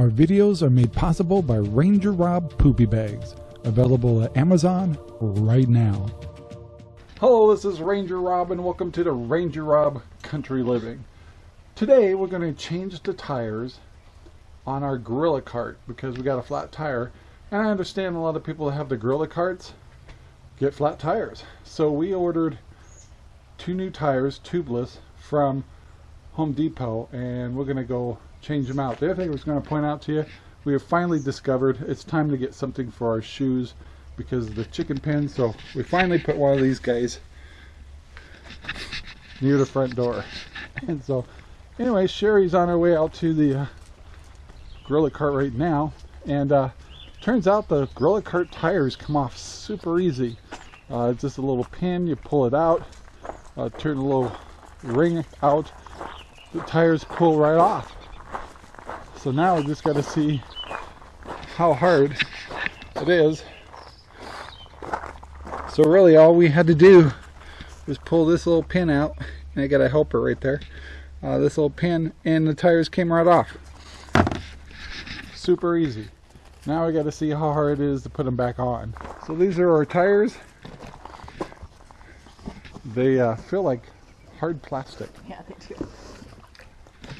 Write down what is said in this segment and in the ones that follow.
Our videos are made possible by Ranger Rob Poopy Bags, available at Amazon right now. Hello, this is Ranger Rob and welcome to the Ranger Rob Country Living. Today we're going to change the tires on our Gorilla cart because we got a flat tire and I understand a lot of people that have the Gorilla carts get flat tires. So we ordered two new tires, tubeless, from Home Depot and we're going to go change them out. The other thing I was going to point out to you, we have finally discovered it's time to get something for our shoes because of the chicken pen. So we finally put one of these guys near the front door. And so anyway, Sherry's on her way out to the uh, Gorilla cart right now. And uh, turns out the Gorilla cart tires come off super easy. Uh, it's just a little pin, you pull it out, uh, turn a little ring out, the tires pull right off. So now I just got to see how hard it is. So really all we had to do was pull this little pin out, and I got a helper right there, uh, this little pin, and the tires came right off. Super easy. Now I got to see how hard it is to put them back on. So these are our tires. They uh, feel like hard plastic. Yeah, they do.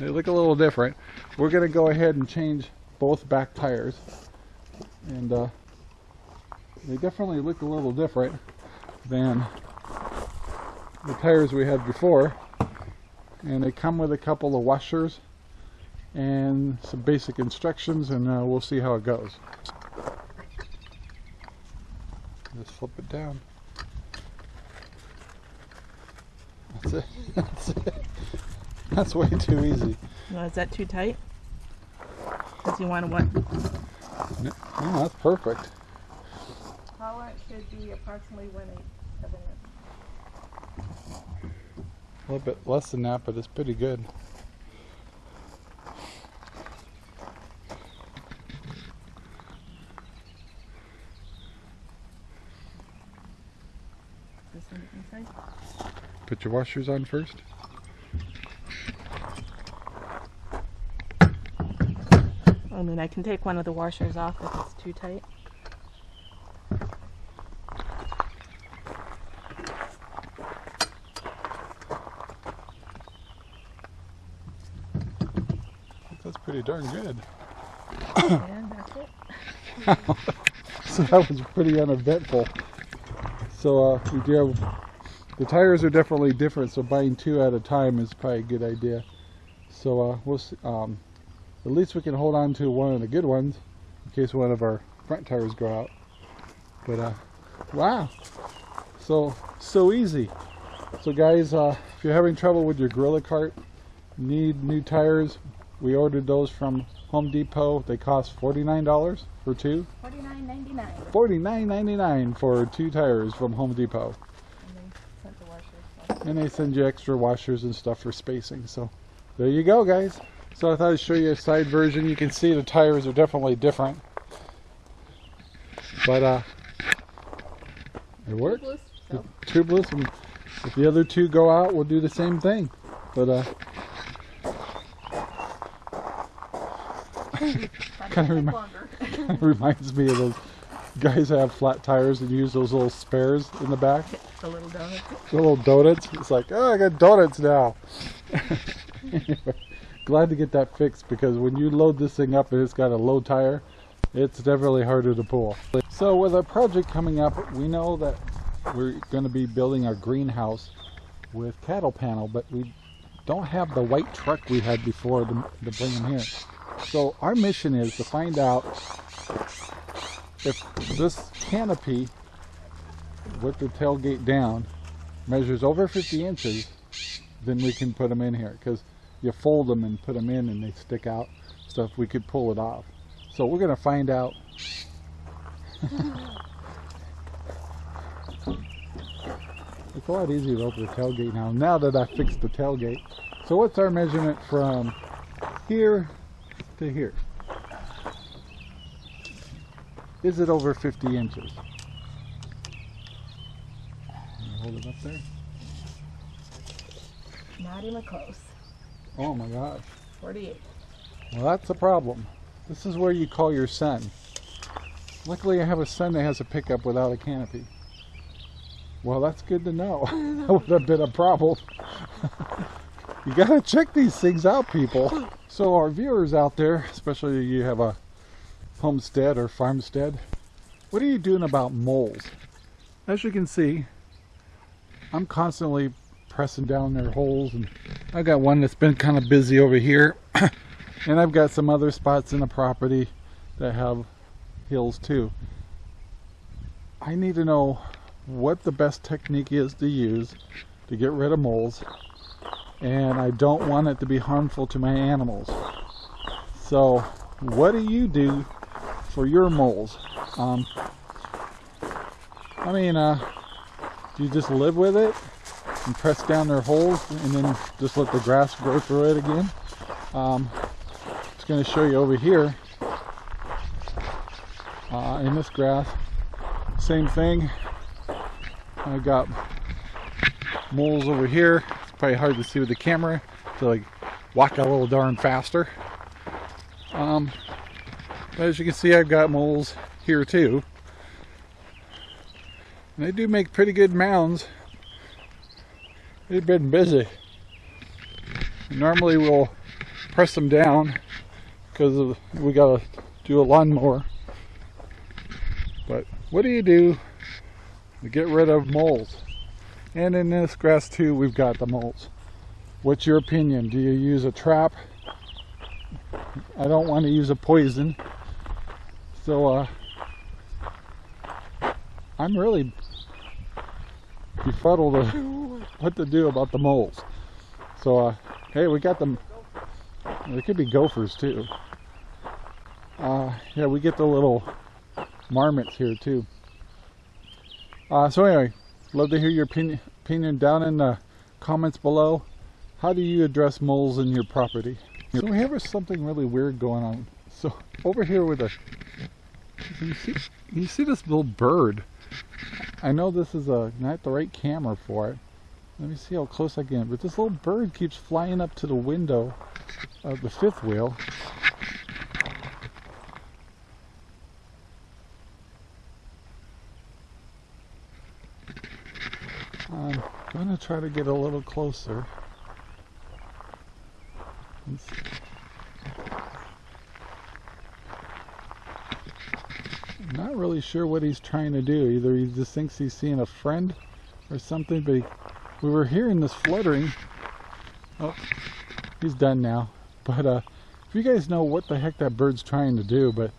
They look a little different. We're going to go ahead and change both back tires. And uh, they definitely look a little different than the tires we had before. And they come with a couple of washers and some basic instructions and uh, we'll see how it goes. Just flip it down. That's it. That's it. That's way too easy. No, is that too tight? Does you want to what? No, no, that's perfect. Power should be approximately one eighth of an inch. A little bit less than that, but it's pretty good. This one inside? Put your washers on first. I mean, I can take one of the washers off if it's too tight. That's pretty darn good. and that's it. so that was pretty uneventful. So uh, we do have, the tires are definitely different, so buying two at a time is probably a good idea. So uh, we'll see, um, at least we can hold on to one of the good ones in case one of our front tires go out. But uh, wow, so so easy. So guys, uh, if you're having trouble with your Gorilla cart, need new tires, we ordered those from Home Depot. They cost $49 for two. Forty-nine ninety-nine. $49.99 for two tires from Home Depot. And then sent the washers. And they send you extra washers and stuff for spacing. So there you go, guys. So I thought I'd show you a side version. You can see the tires are definitely different. But uh, it worked. Tubeless, so tubeless. And if the other two go out, we'll do the same thing. But uh, kind of remi- reminds me of those guys that have flat tires and use those little spares in the back. the little donuts. The little donuts. It's like, oh, I got donuts now. Anyway, glad to get that fixed because when you load this thing up and it's got a low tire, it's definitely harder to pull. So with our project coming up, we know that we're going to be building our greenhouse with cattle panel, but we don't have the white truck we had before to, to bring them here. So our mission is to find out if this canopy with the tailgate down measures over 50 inches, then we can put them in here because you fold them and put them in and they stick out. So if we could pull it off. So we're going to find out. it's a lot easier to open the tailgate now, now that I fixed the tailgate. So what's our measurement from here to here? Is it over 50 inches? Hold it up there. Not even close. Oh my gosh. 48. Well, that's a problem. This is where you call your son. Luckily I have a son that has a pickup without a canopy. Well, that's good to know. that would have been a problem. you gotta check these things out, people. So our viewers out there, especially you have a homestead or farmstead, what are you doing about moles? As you can see, I'm constantly pressing down their holes and I've got one that's been kind of busy over here and I've got some other spots in the property that have hills too. I need to know what the best technique is to use to get rid of moles and I don't want it to be harmful to my animals. So what do you do for your moles? Um, I mean, uh, do you just live with it and press down their holes and then just let the grass grow through it again? Um, going to show you over here uh, in this grass, same thing. I got moles over here. It's probably hard to see with the camera to like walk a little darn faster. Um, but as you can see, I've got moles here too. And they do make pretty good mounds. They've been busy. Normally we'll press them down because we gotta do a lawnmower. But what do you do to get rid of moles? And in this grass too, we've got the moles. What's your opinion? Do you use a trap? I don't want to use a poison. So uh, I'm really befuddled what to do about the moles. So uh, hey, we got them. There could be gophers too. Uh, yeah, we get the little marmots here too. Uh, so anyway, love to hear your opinion, opinion down in the comments below. How do you address moles in your property? So we have something really weird going on. So over here with a, you see, you see this little bird. I know this is a not the right camera for it. Let me see how close I can. But this little bird keeps flying up to the window of the fifth wheel. I'm going to try to get a little closer. Not really sure what he's trying to do. Either he just thinks he's seeing a friend or something, but he, we were hearing this fluttering. Oh, he's done now. But uh, if you guys know what the heck that bird's trying to do, but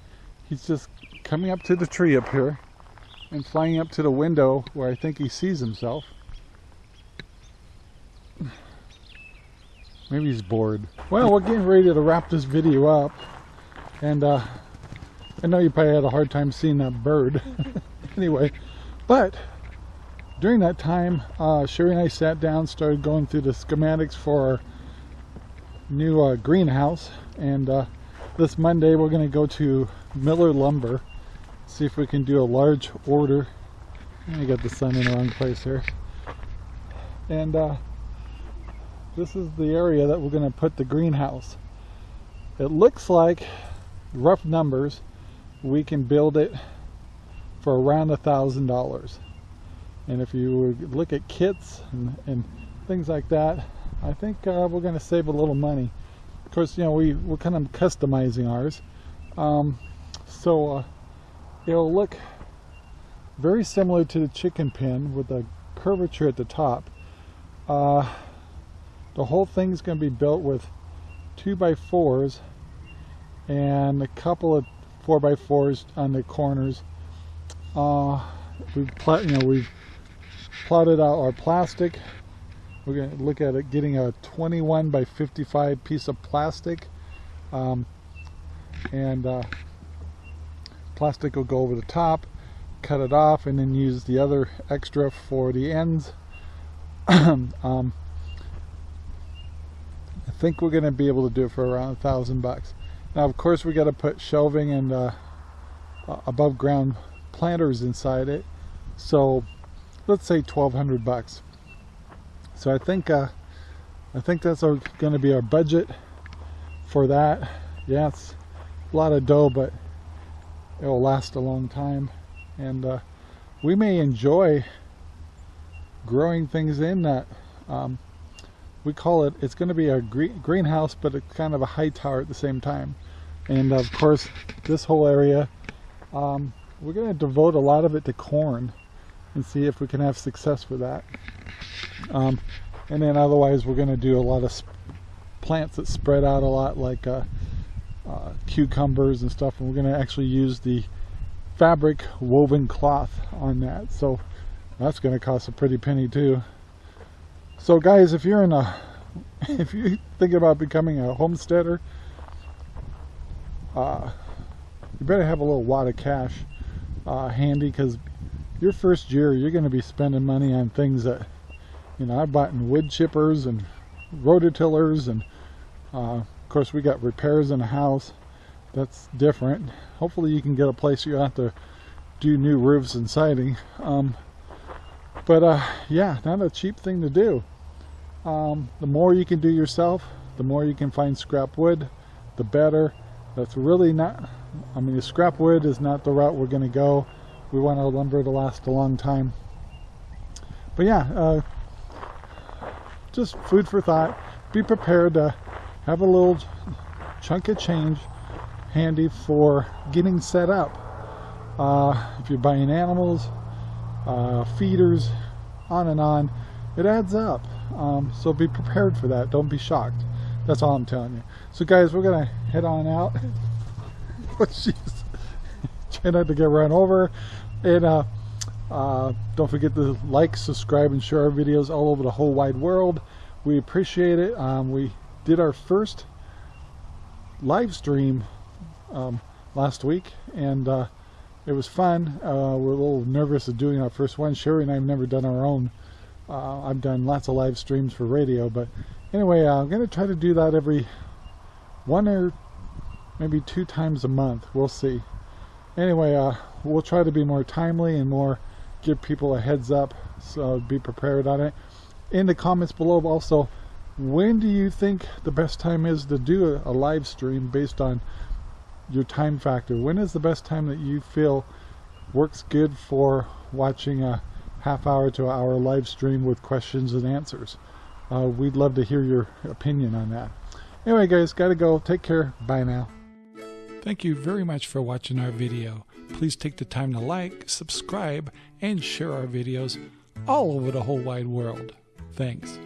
he's just coming up to the tree up here and flying up to the window where I think he sees himself. Maybe he's bored. Well, we're getting ready to wrap this video up. And uh, I know you probably had a hard time seeing that bird. anyway, but during that time, uh, Sherry and I sat down, started going through the schematics for our new uh, greenhouse. And uh, this Monday, we're going to go to Miller Lumber, see if we can do a large order. I got the sun in the wrong place here. And uh, this is the area that we're going to put the greenhouse. It looks like, rough numbers, we can build it for around a thousand dollars. And if you look at kits and, and things like that, I think uh, we're going to save a little money. Of course, you know, we, we're kind of customizing ours. Um, so uh, it'll look very similar to the chicken pen with a curvature at the top. Uh, the whole thing's going to be built with 2 by 4s and a couple of 4 by 4s on the corners. Uh, we've you know we've plotted out our plastic. We're going to look at it getting a 21 by 55 piece of plastic. Um, and uh, plastic will go over the top, cut it off, and then use the other extra for the ends. um, I think we're going to be able to do it for around a thousand bucks. Now, of course, we got to put shelving and uh, above ground planters inside it. So, let's say 1,200 bucks. So I think uh, I think that's going to be our budget for that. yeah it's a lot of dough, but it will last a long time. And uh, we may enjoy growing things in that um, we call it, it's going to be a green, greenhouse, but it's kind of a high tower at the same time. And of course, this whole area, um, we're going to devote a lot of it to corn and see if we can have success with that. Um, and then otherwise, we're going to do a lot of plants that spread out a lot, like uh, uh, cucumbers and stuff. And we're going to actually use the fabric woven cloth on that. So that's going to cost a pretty penny too. So guys, if you're in a, if you think about becoming a homesteader, uh, you better have a little wad of cash uh, handy because your first year you're going to be spending money on things that, you know, I've bought in wood chippers and rototillers and uh, of course we got repairs in the house. That's different. Hopefully you can get a place you have to do new roofs and siding. Um, but uh, yeah, not a cheap thing to do. Um, the more you can do yourself, the more you can find scrap wood, the better. That's really not, I mean, the scrap wood is not the route we're going to go. We want our lumber to last a long time. But yeah, uh, just food for thought. Be prepared to have a little chunk of change handy for getting set up. Uh, if you're buying animals, uh, feeders, on and on, it adds up. Um, so be prepared for that. Don't be shocked. That's all I'm telling you. So guys, we're gonna head on out. oh, jeez. Try not to get run over. And uh, uh, don't forget to like, subscribe, and share our videos all over the whole wide world. We appreciate it. Um, we did our first live stream um, last week, and uh, it was fun. Uh, we're a little nervous of doing our first one. Sherry and I have never done our own. Uh, I've done lots of live streams for radio, but anyway, uh, I'm going to try to do that every one or maybe two times a month. We'll see. Anyway, uh, we'll try to be more timely and more give people a heads up, so be prepared on it. In the comments below also, when do you think the best time is to do a, live stream based on your time factor. When is the best time that you feel works good for watching a half hour to hour live stream with questions and answers? Uh, we'd love to hear your opinion on that. Anyway guys, gotta go. Take care. Bye now. Thank you very much for watching our video. Please take the time to like, subscribe, and share our videos all over the whole wide world. Thanks.